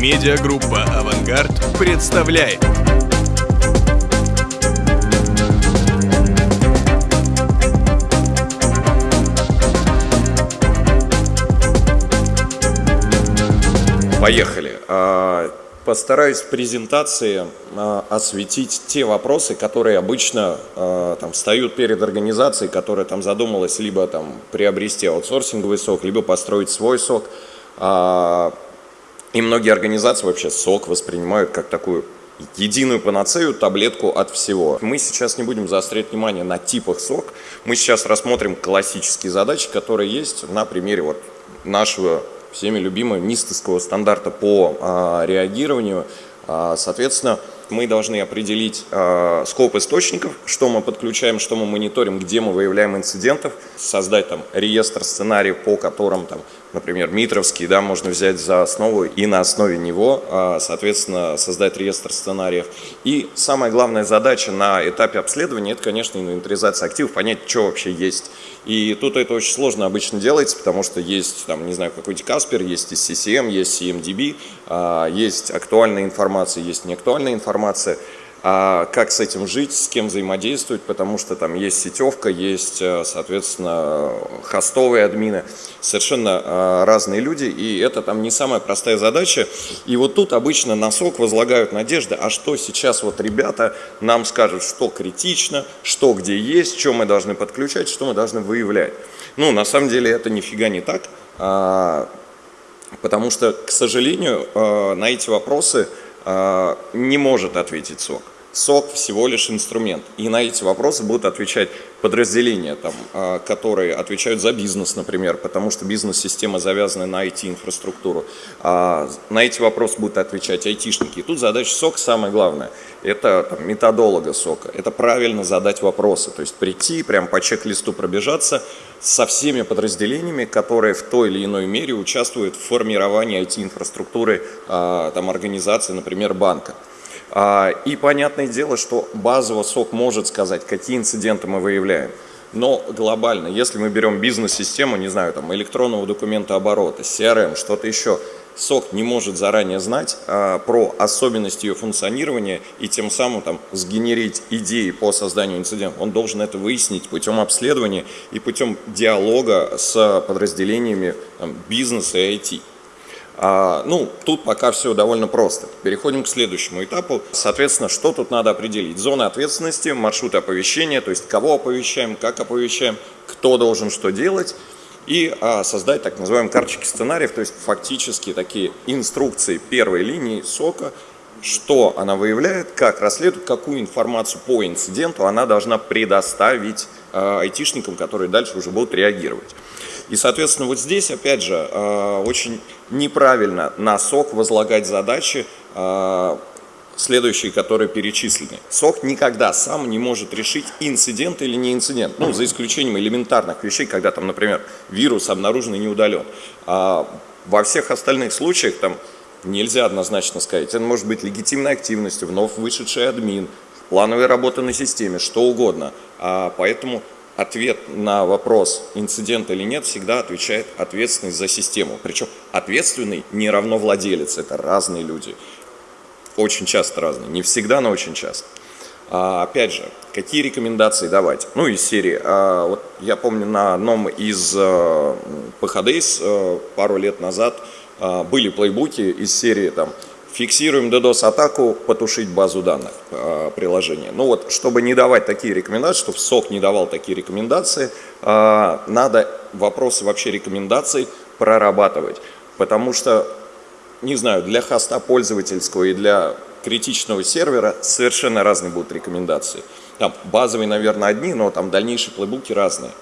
Медиагруппа «Авангард» представляет. Поехали. А, Постараюсь в презентации а, осветить те вопросы, которые обычно а, там, встают перед организацией, которая там задумалась либо там, приобрести аутсорсинговый сок, либо построить свой сок. И многие организации вообще сок воспринимают как такую единую панацею, таблетку от всего. Мы сейчас не будем заострять внимание на типах сок, мы сейчас рассмотрим классические задачи, которые есть на примере вот нашего всеми любимого НИСТовского стандарта по а, реагированию. А, соответственно, мы должны определить э, скоп источников, что мы подключаем, что мы мониторим, где мы выявляем инцидентов, создать там реестр сценариев, по которым, там, например, Митровский, да, можно взять за основу и на основе него, э, соответственно, создать реестр сценариев. И самая главная задача на этапе обследования, это, конечно, инвентаризация активов, понять, что вообще есть. И тут это очень сложно обычно делается, потому что есть, там, не знаю, какой-то Каспер, есть CCM, есть CMDB, есть актуальная информация, есть неактуальная информация, информация, а как с этим жить, с кем взаимодействовать, потому что там есть сетевка, есть, э, соответственно, хостовые админы, совершенно э, разные люди, и это там не самая простая задача. И вот тут обычно на сок возлагают надежды, а что сейчас вот ребята нам скажут, что критично, что где есть, что мы должны подключать, что мы должны выявлять. Ну, на самом деле это нифига не так, а, потому что, к сожалению, э, на эти вопросы а, не может ответить СОК. СОК всего лишь инструмент. И на эти вопросы будут отвечать подразделения, там, а, которые отвечают за бизнес, например, потому что бизнес-система завязана на IT-инфраструктуру. А на эти вопросы будут отвечать айтишники. И тут задача СОК самое главное. Это там, методолога СОКа. Это правильно задать вопросы. То есть прийти, прям по чек-листу пробежаться со всеми подразделениями, которые в той или иной мере участвуют в формировании IT-инфраструктуры а, там, организации, например, банка. А, и понятное дело, что базово СОК может сказать, какие инциденты мы выявляем. Но глобально, если мы берем бизнес-систему, не знаю, там электронного документа оборота, CRM, что-то еще, СОК не может заранее знать а, про особенности ее функционирования и тем самым там, сгенерить идеи по созданию инцидента. Он должен это выяснить путем обследования и путем диалога с подразделениями там, бизнеса и IT. А, ну, тут пока все довольно просто. Переходим к следующему этапу. Соответственно, что тут надо определить? Зоны ответственности, маршруты оповещения, то есть кого оповещаем, как оповещаем, кто должен что делать. И а, создать так называемые карточки сценариев, то есть фактически такие инструкции первой линии сока, что она выявляет, как расследует, какую информацию по инциденту она должна предоставить а, айтишникам, которые дальше уже будут реагировать. И, соответственно, вот здесь, опять же, очень неправильно на СОК возлагать задачи, а, следующие, которые перечислены. СОК никогда сам не может решить, инцидент или не инцидент, ну, за исключением элементарных вещей, когда там, например, вирус обнаружен и не удален. А во всех остальных случаях там нельзя однозначно сказать. Это может быть легитимной активностью, вновь вышедший админ, плановая работа на системе, что угодно. А поэтому ответ на вопрос, инцидент или нет, всегда отвечает ответственность за систему. Причем ответственный не равно владелец, это разные люди. Очень часто разные, не всегда, но очень часто. А, опять же, какие рекомендации давать? Ну, из серии. А, вот я помню на одном из а, PHDs а, пару лет назад а, были плейбуки из серии там Фиксируем DDoS-атаку, потушить базу данных э, приложения. Ну вот, чтобы не давать такие рекомендации, чтобы СОК не давал такие рекомендации, э, надо вопросы вообще рекомендаций прорабатывать. Потому что, не знаю, для хоста пользовательского и для критичного сервера совершенно разные будут рекомендации. Там базовые, наверное, одни, но там дальнейшие плейбуки разные.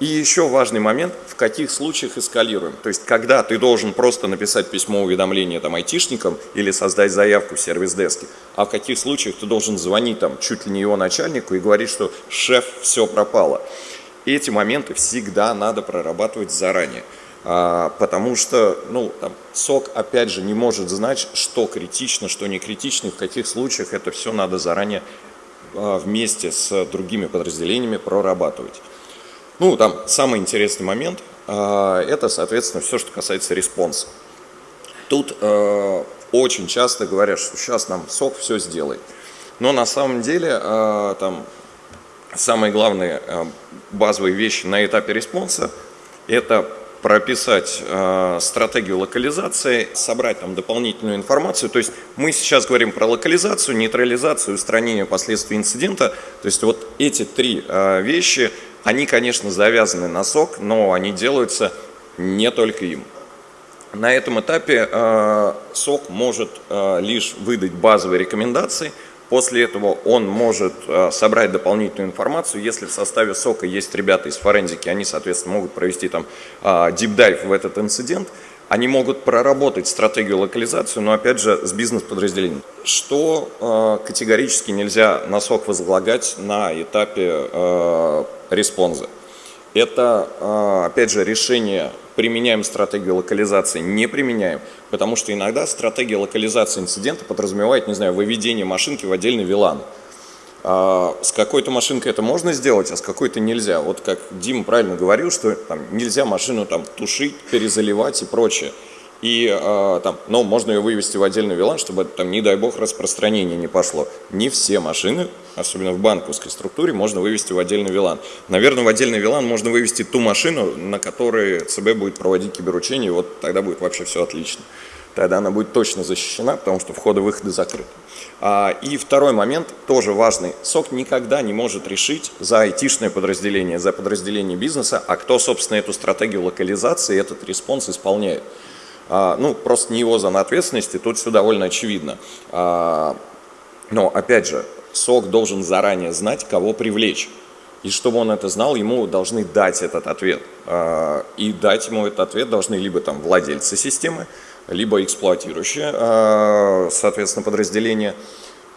И еще важный момент, в каких случаях эскалируем. То есть, когда ты должен просто написать письмо уведомления там, айтишникам или создать заявку в сервис-деске, а в каких случаях ты должен звонить там, чуть ли не его начальнику и говорить, что шеф, все пропало. Эти моменты всегда надо прорабатывать заранее. А, потому что ну, там, SOC, опять же, не может знать, что критично, что не критично, в каких случаях это все надо заранее а, вместе с другими подразделениями прорабатывать. Ну, там самый интересный момент, а, это, соответственно, все, что касается response а. Тут, а, очень часто говорят, что сейчас нам SOC все сделает. Но на самом деле э, там самые главные э, базовые вещи на этапе response а – это прописать э, стратегию локализации, собрать там дополнительную информацию. То есть мы сейчас говорим про локализацию, нейтрализацию, устранение последствий инцидента. То есть вот эти три э, вещи, они, конечно, завязаны на SOC, но они делаются не только им. На этом этапе э, SOC может э, лишь выдать базовые рекомендации – После этого он может э, собрать дополнительную информацию. Если в составе сока есть ребята из форензики, они, соответственно, могут провести там deep dive в этот инцидент. Они могут проработать стратегию локализацию, но опять же с бизнес-подразделением. Что э, категорически нельзя на сок возлагать на этапе э, респонза? Это, э, опять же, решение применяем стратегию локализации, не применяем, потому что иногда стратегия локализации инцидента подразумевает, не знаю, выведение машинки в отдельный VLAN. А с какой-то машинкой это можно сделать, а с какой-то нельзя. Вот как Дима правильно говорил, что там, нельзя машину там, тушить, перезаливать и прочее. И э, там, но можно ее вывести в отдельный VLAN, чтобы там, не дай бог, распространение не пошло. Не все машины, особенно в банковской структуре, можно вывести в отдельный VLAN. Наверное, в отдельный VLAN можно вывести ту машину, на которой ЦБ будет проводить киберучение, вот тогда будет вообще все отлично. Тогда она будет точно защищена, потому что входы-выходы закрыты. А, и второй момент, тоже важный. SOC никогда не может решить за айтишное подразделение, за подразделение бизнеса, а кто, собственно, эту стратегию локализации, этот response исполняет. А, ну, просто не его зона ответственности, тут все довольно очевидно. А, но, опять же, SOC должен заранее знать, кого привлечь. И чтобы он это знал, ему должны дать этот ответ. И дать ему этот ответ должны либо там владельцы системы, либо эксплуатирующие, соответственно, подразделения.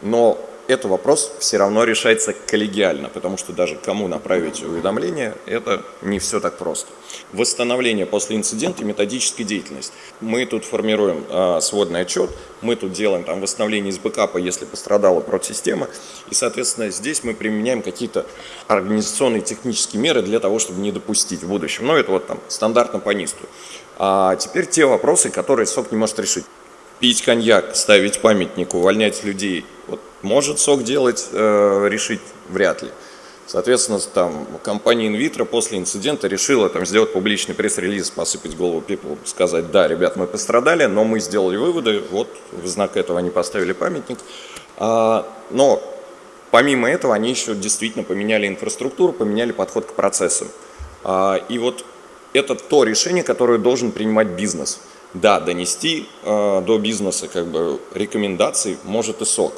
Но этот вопрос все равно решается коллегиально, потому что даже кому направить уведомление, это не все так просто. Восстановление после инцидента и методическая деятельность. Мы тут формируем э, сводный отчет, мы тут делаем там восстановление из бэкапа, если пострадала протсистема, и, соответственно, здесь мы применяем какие-то организационные технические меры для того, чтобы не допустить в будущем. Но это вот там стандартно по НИСТу. А теперь те вопросы, которые СОК не может решить. Пить коньяк, ставить памятник, увольнять людей. Вот может сок делать, э, решить вряд ли. Соответственно, там компания Invitro после инцидента решила там, сделать публичный пресс-релиз, посыпать голову people, сказать, да, ребят, мы пострадали, но мы сделали выводы, вот в знак этого они поставили памятник. А, но помимо этого они еще действительно поменяли инфраструктуру, поменяли подход к процессам. А, и вот это то решение, которое должен принимать бизнес. Да, донести э, до бизнеса как бы рекомендаций может и сок.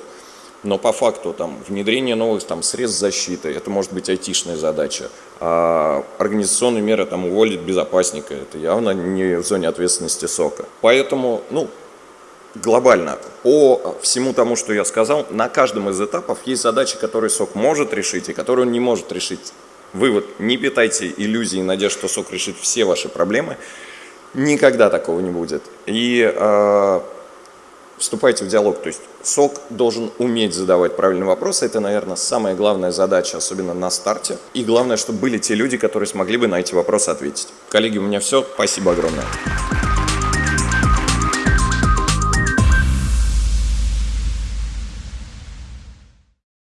Но по факту там, внедрение новых там, средств защиты, это может быть айтишная задача. А организационные меры там, уволить безопасника, это явно не в зоне ответственности СОКа. Поэтому, ну, глобально, по всему тому, что я сказал, на каждом из этапов есть задачи, которые СОК может решить и которые он не может решить. Вывод, не питайте иллюзий и надежд, что СОК решит все ваши проблемы. Никогда такого не будет. И э, вступайте в диалог. То есть СОК должен уметь задавать правильные вопросы. Это, наверное, самая главная задача, особенно на старте. И главное, чтобы были те люди, которые смогли бы на эти вопросы ответить. Коллеги, у меня все. Спасибо огромное.